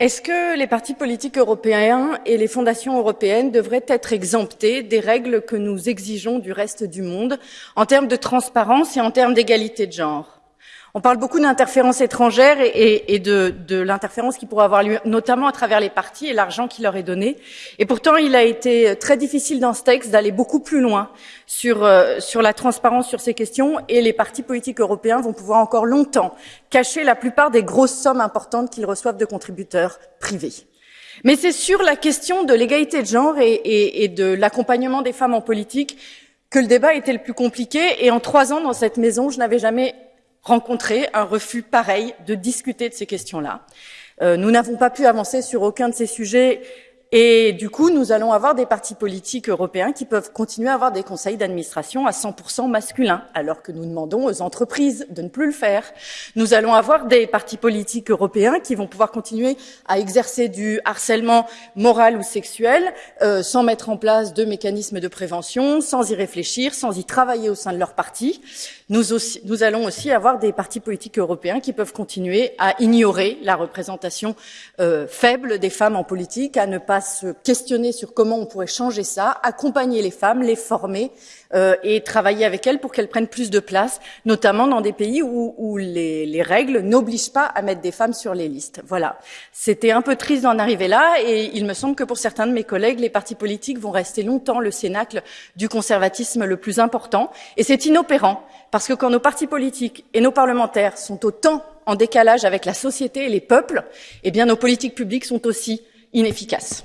Est-ce que les partis politiques européens et les fondations européennes devraient être exemptés des règles que nous exigeons du reste du monde en termes de transparence et en termes d'égalité de genre? On parle beaucoup d'interférences étrangères et, de, l'interférence qui pourrait avoir lieu, notamment à travers les partis et l'argent qui leur est donné. Et pourtant, il a été très difficile dans ce texte d'aller beaucoup plus loin sur, euh, sur la transparence sur ces questions et les partis politiques européens vont pouvoir encore longtemps cacher la plupart des grosses sommes importantes qu'ils reçoivent de contributeurs privés. Mais c'est sur la question de l'égalité de genre et, et de l'accompagnement des femmes en politique que le débat était le plus compliqué. Et en trois ans dans cette maison, je n'avais jamais rencontrer un refus pareil de discuter de ces questions-là. Euh, nous n'avons pas pu avancer sur aucun de ces sujets et du coup, nous allons avoir des partis politiques européens qui peuvent continuer à avoir des conseils d'administration à 100% masculins, alors que nous demandons aux entreprises de ne plus le faire. Nous allons avoir des partis politiques européens qui vont pouvoir continuer à exercer du harcèlement moral ou sexuel euh, sans mettre en place de mécanismes de prévention, sans y réfléchir, sans y travailler au sein de leur parti. Nous, nous allons aussi avoir des partis politiques européens qui peuvent continuer à ignorer la représentation euh, faible des femmes en politique, à ne pas se questionner sur comment on pourrait changer ça, accompagner les femmes, les former euh, et travailler avec elles pour qu'elles prennent plus de place, notamment dans des pays où, les, les, règles n'obligent pas à mettre des femmes sur les listes. Voilà. C'était un peu triste d'en arriver là et il me semble que pour certains de mes collègues, les partis politiques vont rester longtemps le cénacle du conservatisme le plus important et c'est inopérant parce que quand nos partis politiques et nos parlementaires sont autant en décalage avec la société et les peuples, eh bien nos politiques publiques sont aussi inefficace.